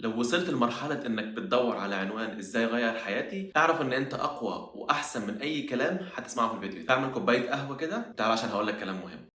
لو وصلت لمرحلة إنك بتدور على عنوان إزاي أغير حياتي، أعرف إن أنت أقوى وأحسن من أي كلام هتسمعه في الفيديو ده. اعمل كوباية قهوة كده، تعال عشان هقول لك كلام مهم.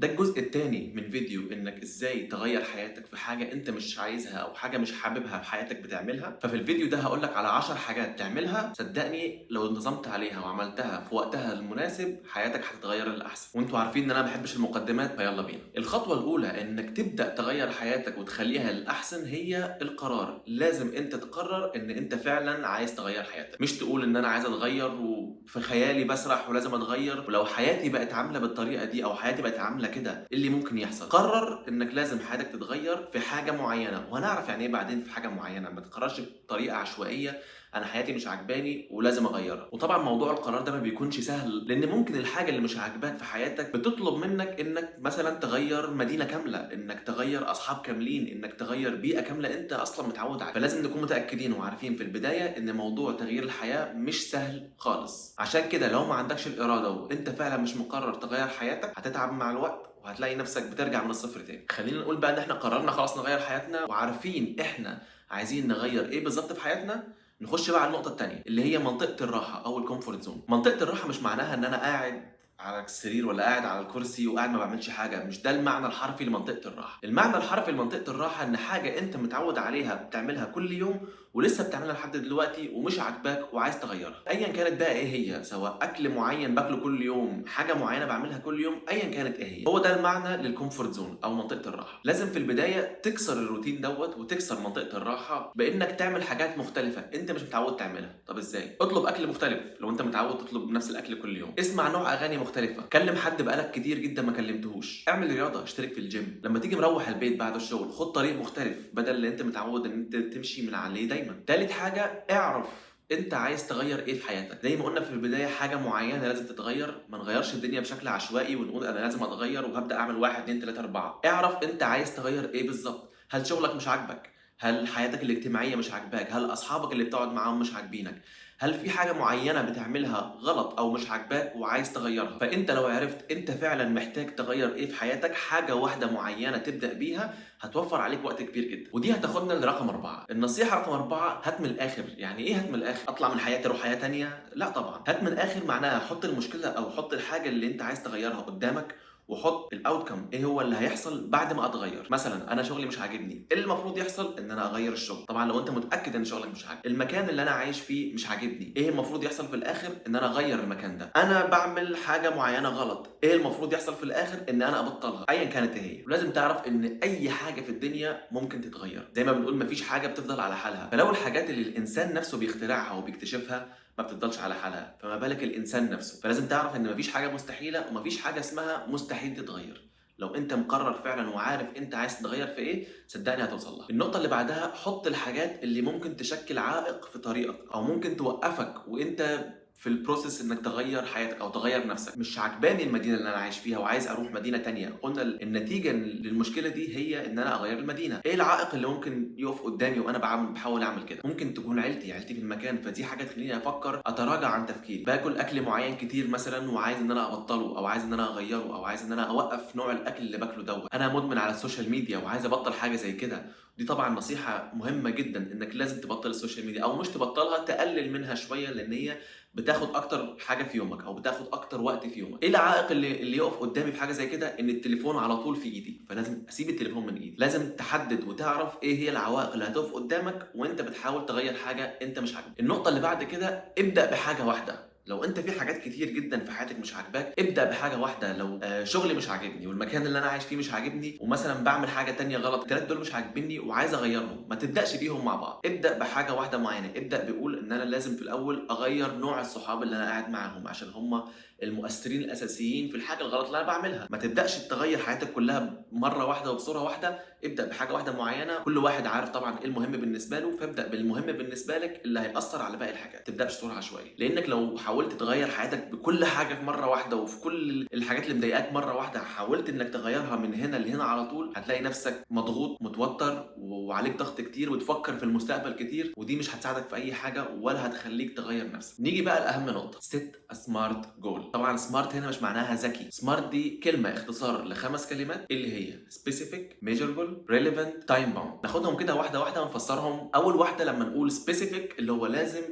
ده الجزء التاني من فيديو إنك إزاي تغير حياتك في حاجة أنت مش عايزها أو حاجة مش حاببها في حياتك بتعملها. ففي الفيديو ده هقول لك على 10 حاجات تعملها. صدقني لو انتظمت عليها وعملتها في وقتها المناسب حياتك هتتغير للأحسن. وأنتوا عارفين إن أنا ما بحبش المقدمات فيلا بينا. الخطوة الأولى إنك تبدأ تغير حياتك وتخليها للأحسن هي القرار. لازم أنت تقرر إن أنت فعلا عايز تغير حياتك. مش تقول إن أنا عايز أتغير وفي خيالي بسرح ولازم أتغير. ولو حياتي بقت عاملة بالطريقة دي أو حياتي بقت عاملة كده اللي ممكن يحصل. قرر إنك لازم حياتك تتغير في حاجة معينة. وهنعرف يعني إيه بعدين في حاجة معينة. ما تقررش بطريقة عشوائية. أنا حياتي مش عاجباني ولازم اغيرها. وطبعا موضوع القرار ده ما بيكونش سهل لأن ممكن الحاجة اللي مش عاجباك في حياتك بتطلب منك إنك مثلا تغير مدينة كاملة إنك تغير أصحاب كاملين إنك تغير بيئة كاملة أنت أصلا متعود عليها. فلازم نكون متأكدين وعارفين في البداية إن موضوع تغيير الحياة مش سهل خالص. عشان كده لو ما عندكش الإرادة وأنت فعلا مش مقرر تغير حياتك هتتعب مع الوقت وهتلاقي نفسك بترجع من الصفر تاني. خلينا نقول بقى إن إحنا قررنا خلاص نغير حياتنا وعارفين إحنا عايزين نغير إيه بالظبط في حياتنا نخش بقى على النقطة الثانية اللي هي منطقة الراحة أو ال comfort zone منطقة الراحة مش معناها إن أنا قاعد على السرير ولا قاعد على الكرسي وقاعد ما بعملش حاجة مش ده المعنى الحرفي لمنطقة الراحة. المعنى الحرفي لمنطقة الراحة إن حاجة أنت متعود عليها بتعملها كل يوم ولسه بتعملها لحد دلوقتي ومش عاجباك وعايز تغيرها. ايا كانت بقى إيه هي؟ سواء أكل معين باكله كل يوم حاجة معينة بعملها كل يوم ايا كانت إيه هي؟ هو ده المعنى لل comfort zone أو منطقة الراحة. لازم في البداية تكسر الروتين دوت وتكسر منطقة الراحة بإنك تعمل حاجات مختلفة أنت مش متعود تعملها. طب إزاي؟ اطلب أكل مختلف. لو أنت متعود تطلب نفس الأكل كل يوم. اسمع نوع أغاني مختلفة. كلم حد بقالك كتير جدا ما كلمتهوش. اعمل رياضة اشترك في الجيم لما تيجي مروح البيت بعد الشغل خد طريق مختلف بدل اللي أنت متعود إن أنت تمشي من عليه دايما. تالت حاجة اعرف انت عايز تغير إيه في حياتك. زي ما قلنا في البداية حاجة معينة لازم تتغير. ما نغيرش الدنيا بشكل عشوائي ونقول أنا لازم أتغير وهبدأ أعمل واحد اتنين تلاتة أربعة. اعرف انت عايز تغير إيه بالظبط. هل شغلك مش عاجبك؟ هل حياتك الاجتماعية مش عاجباك؟ هل أصحابك اللي بتقعد معاهم مش عاجبينك؟ هل في حاجة معينة بتعملها غلط أو مش عاجباك وعايز تغيرها؟ فأنت لو عرفت أنت فعلا محتاج تغير إيه في حياتك حاجة واحدة معينة تبدأ بيها هتوفر عليك وقت كبير جدا. ودي هتاخدنا لرقم أربعة. النصيحة رقم أربعة هات من الآخر. يعني إيه هات من الآخر؟ أطلع من حياتي أروح حياة تانية؟ لا طبعا. هات من الآخر معناها حط المشكلة أو حط الحاجة اللي أنت عايز تغيرها قدامك وحط الاوتكم إيه هو اللي هيحصل بعد ما أتغير. مثلا أنا شغلي مش عاجبني. إيه المفروض يحصل؟ إن أنا أغير الشغل. طبعا لو أنت متأكد إن شغلك مش عاجبك. المكان اللي أنا عايش فيه مش عاجبني. إيه المفروض يحصل في الآخر؟ إن أنا أغير المكان ده. أنا بعمل حاجة معينة غلط. إيه المفروض يحصل في الآخر؟ إن أنا أبطلها. ايا كانت هي. ولازم تعرف إن أي حاجة في الدنيا ممكن تتغير. زي ما بنقول مفيش حاجة بتفضل على حالها. فلو الحاجات اللي الإنسان نفسه بيخترعها وبيكتشفها بتفضلش على حالها. فما بالك الإنسان نفسه. فلازم تعرف إن مفيش حاجة مستحيلة ومفيش حاجة اسمها مستحيل تتغير. لو أنت مقرر فعلا وعارف أنت عايز تتغير في إيه صدقني هتوصل لها. النقطة اللي بعدها حط الحاجات اللي ممكن تشكل عائق في طريقك أو ممكن توقفك وأنت في ال process إنك تغير حياتك أو تغير نفسك. مش عجباني المدينة اللي أنا عايش فيها وعايز أروح مدينة تانية. قلنا النتيجة للمشكلة دي هي إن أنا أغير المدينة. إيه العائق اللي ممكن يقف قدامي وأنا بعمل بحاول أعمل كده؟ ممكن تكون عيلتي عيلتي في المكان فدي حاجة تخليني أفكر أتراجع عن تفكيري. باكل أكل معين كتير مثلا وعايز إن أنا أبطله أو عايز إن أنا أغيره أو عايز إن أنا أوقف نوع الأكل اللي باكله دوت. أنا مدمن على ال social media وعايز أبطل حاجة زي كده. دي طبعا نصيحة مهمة جدا إنك لازم تبطل ال social media أو مش تبطلها تقلل منها شوية لأن هي بتاخد أكتر حاجة في يومك أو بتاخد أكتر وقت في يومك. إيه العائق اللي اللي يقف قدامي في حاجة زي كده؟ إن التليفون على طول في إيدي فلازم أسيب التليفون من إيدي. لازم تحدد وتعرف إيه هي العوائق اللي هتقف قدامك وأنت بتحاول تغير حاجة أنت مش عاجبك النقطة اللي بعد كده ابدأ بحاجة واحدة. لو انت في حاجات كتير جدا في حياتك مش عاجباك ابدأ بحاجة واحدة لو آه شغلي مش عاجبني والمكان اللي أنا عايش فيه مش عاجبني ومثلا بعمل حاجة تانية غلط الثلاث دول مش عاجبني وعايز أغيرهم ما تبدأش بيهم مع بعض. ابدأ بحاجة واحدة معينة ابدأ بيقول إن أنا لازم في الأول أغير نوع الصحاب اللي أنا قاعد معاهم عشان هم المؤثرين الأساسيين في الحاجة الغلط اللي أنا بعملها. ما تبدأش تغير حياتك كلها مرة واحدة وبصورة واحدة. ابدأ بحاجة واحدة معينة كل واحد عارف طبعا إيه المهم بالنسبة له فابدأ بالمهم بالنسبة لك اللي هيأثر على باقي الحاجات. ما تبداش عشوائية. لأنك لو حاولت تغير حياتك بكل حاجة في مرة واحدة وفي كل الحاجات اللي مضايقاك مرة واحدة حاولت إنك تغيرها من هنا لهنا على طول هتلاقي نفسك مضغوط متوتر وعليك ضغط كتير وتفكر في المستقبل كتير ودي مش هتساعدك في أي حاجة ولا هتخليك تغير نفسك. نيجي بقى لأهم نقطة. ست سمارت جول طبعا سمارت هنا مش معناها ذكي. سمارت دي كلمة اختصار لخمس كلمات. اللي هي؟ Specific measurable relevant time bound. ناخدهم كده واحدة واحدة ونفسرهم. أول واحدة لما نقول specific اللي هو لازم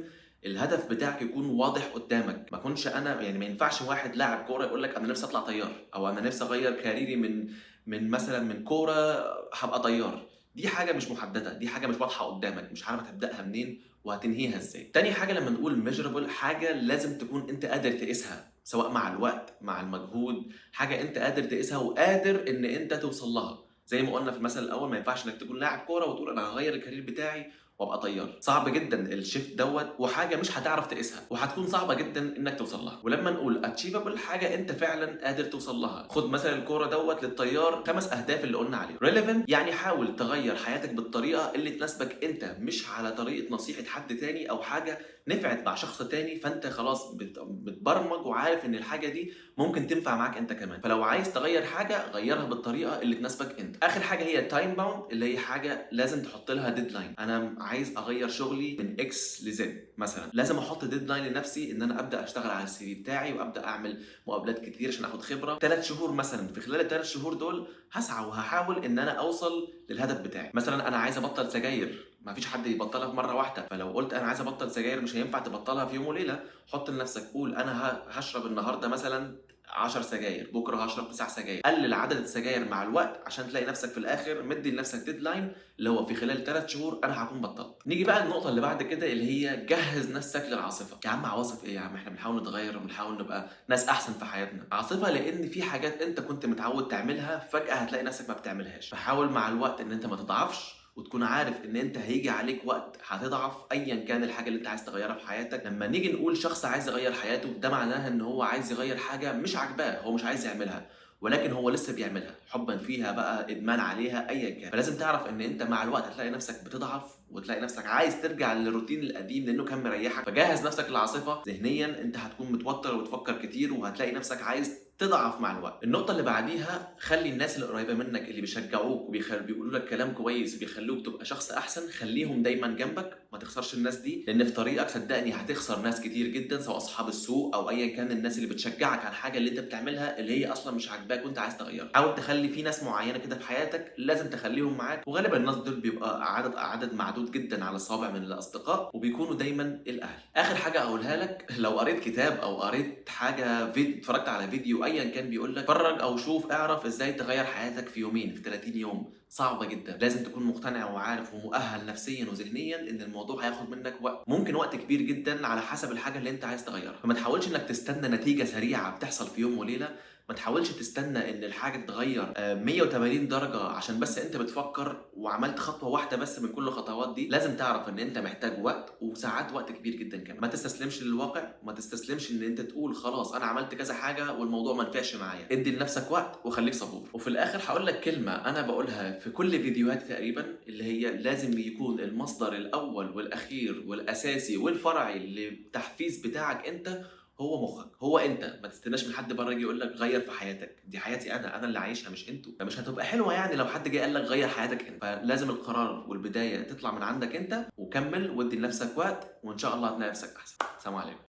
الهدف بتاعك يكون واضح قدامك. ما كنش أنا يعني ما ينفعش واحد لاعب كورة يقول لك أنا نفسي أطلع طيار أو أنا نفسي أغير career ي من من مثلا من كورة هبقى طيار. دي حاجة مش محددة دي حاجة مش واضحة قدامك مش عارف هتبدأها منين وهتنهيها إزاي. تاني حاجة لما نقول measurable حاجة لازم تكون أنت قادر تقيسها سواء مع الوقت مع المجهود حاجة أنت قادر تقيسها وقادر إن أنت توصل لها. زي ما قلنا في المثل الأول ما ينفعش إنك تكون لاعب كورة وتقول أنا هغير ال career بتاعي وابقى طيار. صعب جدا ال shift دوت وحاجة مش هتعرف تقيسها وهتكون صعبة جدا إنك توصل لها. ولما نقول achievable حاجة أنت فعلا قادر توصل لها. خد مثلا الكورة دوت للطيار خمس أهداف اللي قلنا عليهم. relevant يعني حاول تغير حياتك بالطريقة اللي تناسبك أنت مش على طريقة نصيحة حد تاني أو حاجة نفعت مع شخص تاني فأنت خلاص بتبرمج وعارف إن الحاجة دي ممكن تنفع معاك أنت كمان. فلو عايز تغير حاجة غيرها بالطريقة اللي تناسبك أنت. آخر حاجة هي time bound اللي هي حاجة لازم تحط لها deadline أنا عايز أغير شغلي من X ل Z مثلا. لازم أحط deadline لنفسي إن أنا أبدأ أشتغل على ال CV بتاعي وأبدأ أعمل مقابلات كتير عشان آخد خبرة. ثلاث شهور مثلا في خلال الثلاث شهور دول هسعى وهحاول إن أنا أوصل للهدف بتاعي. مثلا أنا عايز أبطل سجاير. ما فيش حد يبطلها في مرة واحدة. فلو قلت أنا عايز أبطل سجاير مش هينفع تبطلها في يوم وليلة حط لنفسك قول أنا هشرب النهارده مثلا 10 سجاير بكرة هشرب 9 سجاير. قلل عدد السجاير مع الوقت عشان تلاقي نفسك في الآخر مدي لنفسك deadline اللي هو في خلال 3 شهور أنا هكون بطلت. نيجي بقى النقطة اللي بعد كده اللي هي جهز نفسك للعاصفة. يا عم عواصف إيه يا عم؟ إحنا بنحاول نتغير وبنحاول نبقى ناس أحسن في حياتنا. عاصفة لأن في حاجات أنت كنت متعود تعملها فجأة هتلاقي نفسك ما بتعملهاش. فحاول مع الوقت إن أنت ما تضعفش. وتكون عارف إن أنت هيجي عليك وقت هتضعف ايا كان الحاجة اللي أنت عايز تغيرها في حياتك. لما نيجي نقول شخص عايز يغير حياته ده معناها إن هو عايز يغير حاجة مش عاجباه هو مش عايز يعملها ولكن هو لسه بيعملها حبا فيها بقى إدمان عليها ايا كان. فلازم تعرف إن أنت مع الوقت هتلاقي نفسك بتضعف وتلاقي نفسك عايز ترجع للروتين القديم لأنه كان مريحك. فجهز نفسك للعاصفه ذهنيا أنت هتكون متوتر وتفكر كتير وهتلاقي نفسك عايز تضعف مع الوقت. النقطة اللي بعديها خلي الناس اللي قريبة منك اللي بيشجعوك وبيقولوا لك كلام كويس وبيخلوك تبقى شخص أحسن خليهم دايما جنبك. ما تخسرش الناس دي لأن في طريقك صدقني هتخسر ناس كتير جدا سواء أصحاب السوق أو ايا كان الناس اللي بتشجعك على الحاجة اللي أنت بتعملها اللي هي أصلا مش عاجباك وأنت عايز تغيرها. حاول تخلي في ناس معينة كده في حياتك لازم تخليهم معاك. وغالبا الناس دول بيبقى عدد عدد معدود جدا على الصوابع من الأصدقاء وبيكونوا دايما الأهل. آخر حاجة أقولها لك لو قريت كتاب أو قريت حاجة فيديو اتفرجت على فيديو ايا كان بيقول لك اتفرج أو شوف اعرف إزاي تغير حياتك في يومين في 30 يوم. صعبة جدا. لازم تكون مقتنع وعارف ومؤهل نفسيا وذهنيا إن الموضوع هياخد منك وقت ممكن وقت كبير جدا على حسب الحاجة اللي أنت عايز تغيرها. فما تحاولش إنك تستنى نتيجة سريعة بتحصل في يوم وليلة. ما تحاولش تستنى إن الحاجة تتغير 180 درجة عشان بس أنت بتفكر وعملت خطوة واحدة بس من كل الخطوات دي. لازم تعرف إن أنت محتاج وقت وساعات وقت كبير جدا كمان. ما تستسلمش للواقع ما تستسلمش إن أنت تقول خلاص أنا عملت كذا حاجة والموضوع ما نفعش معايا. ادي لنفسك وقت وخليك صبور. وفي الآخر هقول لك كلمة أنا بقولها في كل فيديوهاتي تقريبا اللي هي لازم يكون المصدر الأول والأخير والأساسي والفرعي للتحفيز بتاعك أنت هو مخك هو أنت. ما تستناش من حد بره يجي يقول لك غير في حياتك. دي حياتي أنا أنا اللي عايشها مش أنتوا. فمش هتبقى حلوة يعني لو حد جه قال لك غير حياتك أنت. فلازم القرار والبداية تطلع من عندك أنت وكمل وادي لنفسك وقت وإن شاء الله هتلاقي نفسك أحسن. سلام عليكم.